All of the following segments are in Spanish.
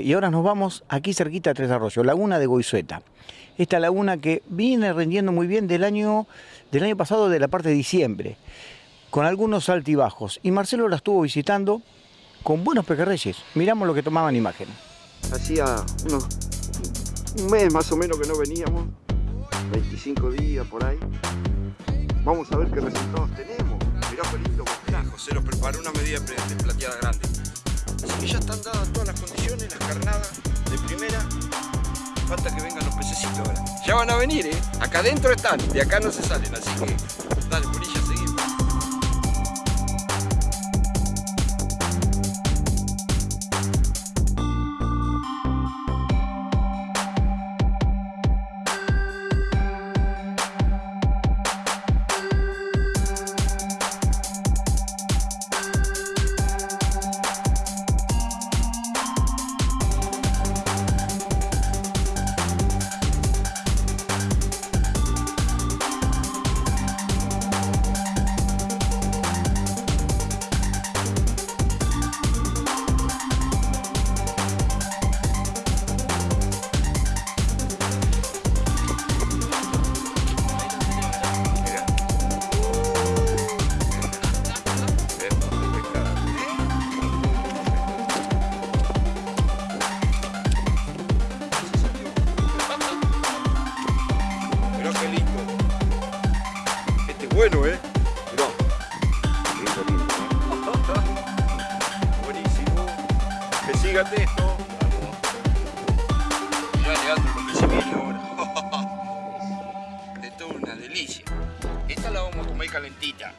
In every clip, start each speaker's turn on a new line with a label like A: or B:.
A: Y ahora nos vamos aquí cerquita a Tres Arroyos, Laguna de Goizueta. Esta laguna que viene rendiendo muy bien del año, del año pasado, de la parte de diciembre, con algunos altibajos. Y Marcelo la estuvo visitando con buenos pejerreyes. Miramos lo que tomaban imágenes.
B: Hacía unos, un mes más o menos que no veníamos, 25 días por ahí. Vamos a ver qué resultados tenemos. Mirá qué lindo boscajo, se los preparó una medida de plateada grande. Que ya están dadas todas las condiciones, las carnadas de primera. Falta que vengan los pececitos ahora. Ya van a venir, ¿eh? Acá adentro están, de acá no se salen, así que dale, Polilla, Que siga esto. Mirá, Leandro, lo que se viene ahora. Esto es una delicia. Esta la vamos a comer calentita.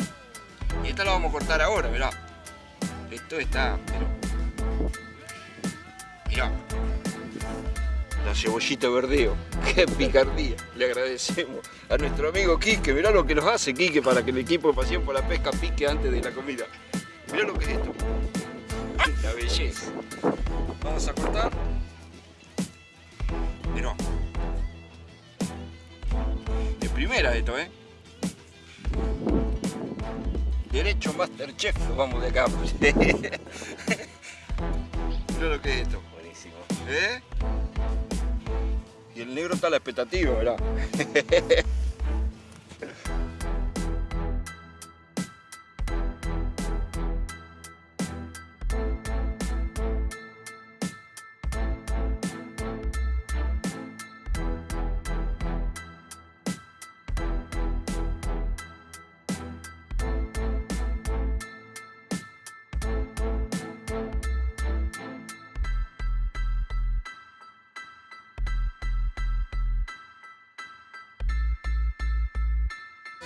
B: Y esta la vamos a cortar ahora, mirá. Esto está, pero... Mirá. La cebollita verdeo. ¡Qué picardía! Le agradecemos a nuestro amigo Quique. Mirá lo que nos hace Quique para que el equipo de Pasión por la Pesca pique antes de la comida. Mirá lo que es esto. La belleza. Vamos a cortar. Mirá. De primera esto, ¿eh? Derecho Masterchef, vamos de acá. Mirá lo que es esto.
C: Buenísimo.
B: ¿Eh? Y el negro está a la expectativa, ¿verdad?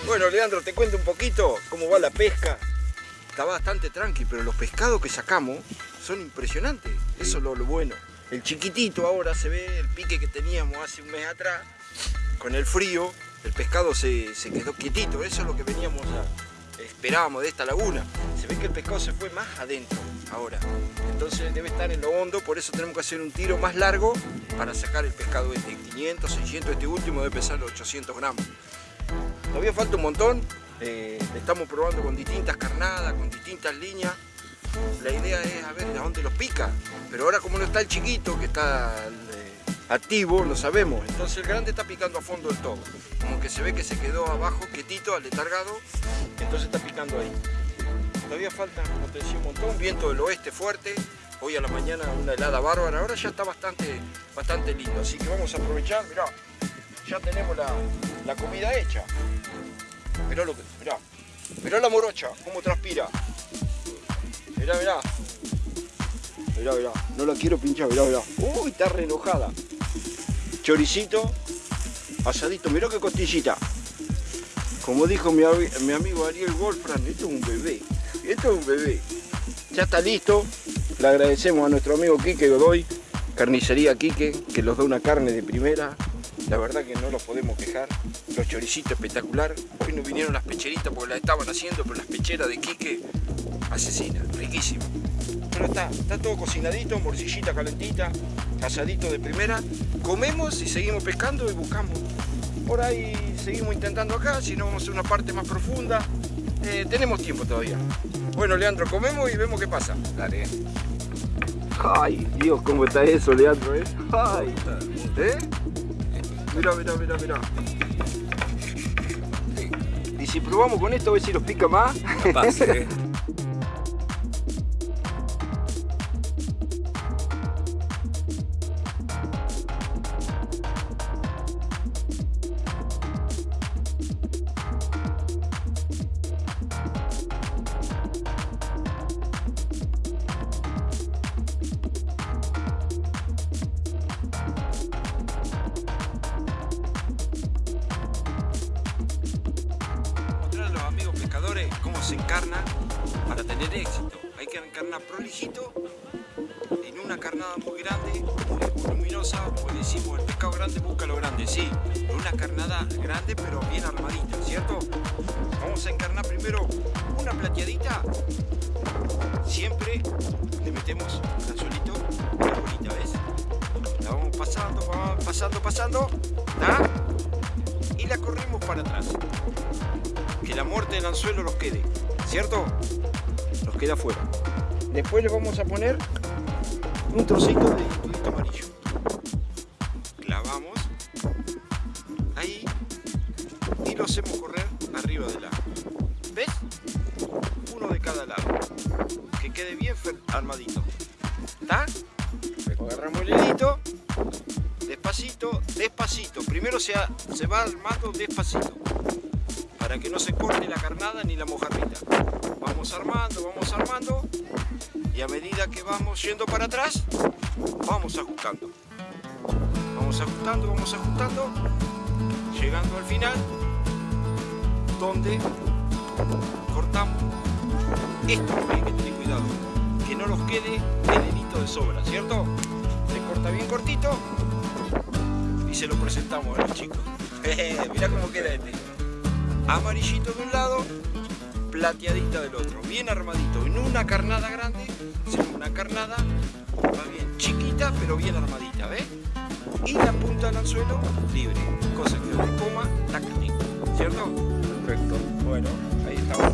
B: Bueno, Leandro, te cuento un poquito cómo va la pesca. Está bastante tranqui, pero los pescados que sacamos son impresionantes. Eso es lo, lo bueno. El chiquitito ahora se ve el pique que teníamos hace un mes atrás. Con el frío, el pescado se, se quedó quietito. Eso es lo que veníamos a, esperábamos de esta laguna. Se ve que el pescado se fue más adentro ahora. Entonces debe estar en lo hondo, por eso tenemos que hacer un tiro más largo para sacar el pescado este. 500, 600, este último debe pesar 800 gramos. Todavía falta un montón, eh, estamos probando con distintas carnadas, con distintas líneas. La idea es a ver de dónde los pica, pero ahora como no está el chiquito que está eh, activo, lo sabemos. Entonces el grande está picando a fondo del todo. Como que se ve que se quedó abajo, quietito, aletargado, entonces está picando ahí. Todavía falta, como un montón, viento del oeste fuerte. Hoy a la mañana una helada bárbara, ahora ya está bastante, bastante lindo. Así que vamos a aprovechar, mirá, ya tenemos la, la comida hecha. Mirá lo que, mirá, mirá la morocha, cómo transpira. Mirá, mirá. Mirá, mirá, no la quiero pinchar, mirá, mirá. Uy, está re enojada. Choricito, asadito, mirá qué costillita. Como dijo mi, mi amigo Ariel Wolfram, esto es un bebé. Esto es un bebé. Ya está listo. Le agradecemos a nuestro amigo Quique Godoy, carnicería Quique, que nos da una carne de primera. La verdad que no los podemos quejar. Los choricitos espectacular. Hoy no vinieron las pecheritas porque las estaban haciendo, pero las pecheras de Quique, asesina, riquísimo. Pero está, está todo cocinadito, morcillita calentita, asadito de primera. Comemos y seguimos pescando y buscamos. Por ahí seguimos intentando acá, si no vamos a hacer una parte más profunda. Eh, tenemos tiempo todavía. Bueno, Leandro, comemos y vemos qué pasa.
C: Dale.
B: Ay, Dios, cómo está eso, Leandro, ¿eh? Ay, ¿eh? Mira, mira, mira, mira. Y si probamos con esto, a ver si nos pica más. encarna para tener éxito. Hay que encarnar prolijito en una carnada muy grande, muy voluminosa, pues decimos el pescado grande busca lo grande, sí, en una carnada grande pero bien armadita, ¿cierto? Vamos a encarnar primero una plateadita, siempre le metemos un anzuelito, una bolita, ¿ves? La vamos pasando, pasando, pasando, ¿tá? Y la corremos para atrás que la muerte del anzuelo los quede, ¿cierto? Los queda afuera. Después le vamos a poner un trocito de ditudito amarillo. Clavamos ahí y lo hacemos correr arriba del agua. ¿Ves? Uno de cada lado. Que quede bien armadito. ¿Está? Agarramos el hilito. Despacito, despacito. Primero se va armando despacito para que no se corte la carnada ni la mojarrita. Vamos armando, vamos armando y a medida que vamos yendo para atrás, vamos ajustando. Vamos ajustando, vamos ajustando, llegando al final, donde cortamos. Esto hay que tener cuidado, que no nos quede hilito de sobra, ¿cierto? Se corta bien cortito y se lo presentamos a los chicos. Mira cómo queda este amarillito de un lado, plateadita del otro, bien armadito. En una carnada grande, hacemos una carnada, va bien chiquita, pero bien armadita, ¿ves? Y la punta del anzuelo libre, cosa que no le coma la carne, ¿cierto? Perfecto. Bueno, ahí estamos.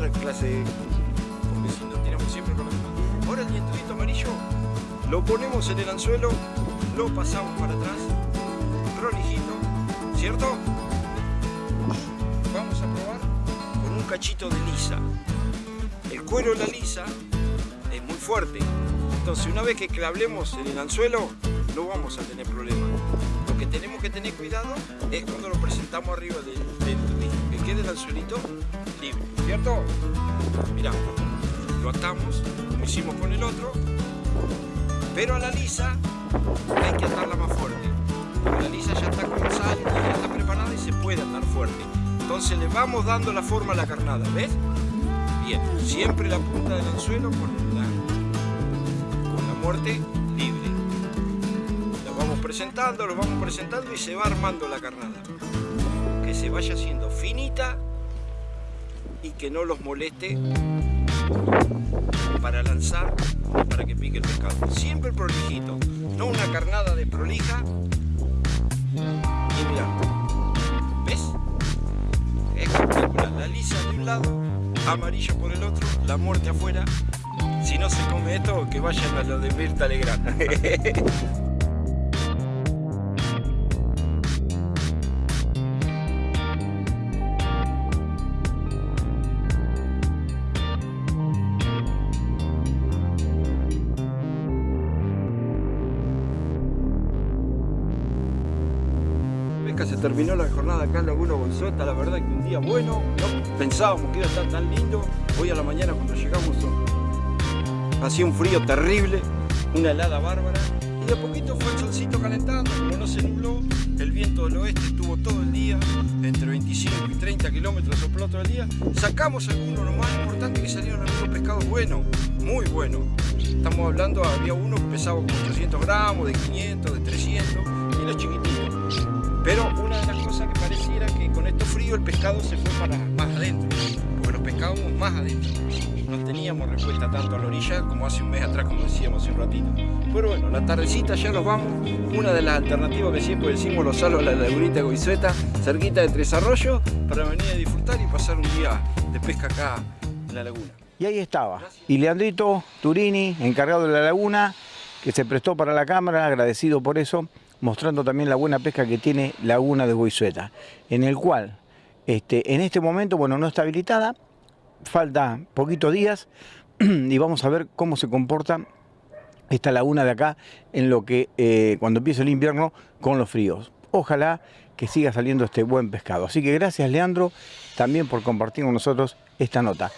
B: Otra clase si no tiramos siempre con la misma. Ahora el dientudito amarillo lo ponemos en el anzuelo, lo pasamos para atrás, prolijito, ¿cierto? Vamos a probar con un cachito de lisa. El cuero de la lisa es muy fuerte, entonces una vez que clablemos en el anzuelo no vamos a tener problema. Lo que tenemos que tener cuidado es cuando lo presentamos arriba del, del quede el anzuelito libre, ¿cierto? Mirá, lo atamos, como hicimos con el otro, pero a la lisa hay que atarla más fuerte. La lisa ya está con sal, ya está preparada y se puede atar fuerte. Entonces le vamos dando la forma a la carnada, ¿ves? Bien, siempre la punta del anzuelo con la, con la muerte libre. Lo vamos presentando, lo vamos presentando y se va armando la carnada. Se vaya haciendo finita y que no los moleste para lanzar, para que pique el pescado. Siempre prolijito, no una carnada de prolija. Y mira, ¿ves? Espectacular, la lisa de un lado, amarillo por el otro, la muerte afuera. Si no se come esto, que vayan a lo de Mirta Legrand. terminó la jornada acá en Laguna la verdad que un día bueno, no pensábamos que iba a estar tan lindo. Hoy a la mañana cuando llegamos hacía un frío terrible, una helada bárbara y de poquito fue el solcito calentando, como no se nubló, el viento del oeste estuvo todo el día, entre 25 y 30 kilómetros sopló todo el día. Sacamos algunos, lo más importante que salieron algunos pescados buenos, muy buenos. Estamos hablando, había uno que pesaba como 800 gramos, de 500, de 300 y los chiquititos. Pero una de las cosas que pareciera que con esto frío el pescado se fue para más adentro, porque los pescábamos más adentro. No teníamos respuesta tanto a la orilla como hace un mes atrás, como decíamos hace un ratito. Pero bueno, la tardecita ya nos vamos. Una de las alternativas que siempre decimos los salos la lagunita Goizueta, cerquita de Tres Arroyos, para venir a disfrutar y pasar un día de pesca acá en la laguna.
A: Y ahí estaba. Y Leandrito Turini, encargado de la laguna, que se prestó para la cámara, agradecido por eso, mostrando también la buena pesca que tiene Laguna de Goizueta, en el cual este, en este momento, bueno, no está habilitada, falta poquitos días y vamos a ver cómo se comporta esta laguna de acá en lo que eh, cuando empiece el invierno con los fríos. Ojalá que siga saliendo este buen pescado. Así que gracias Leandro también por compartir con nosotros esta nota.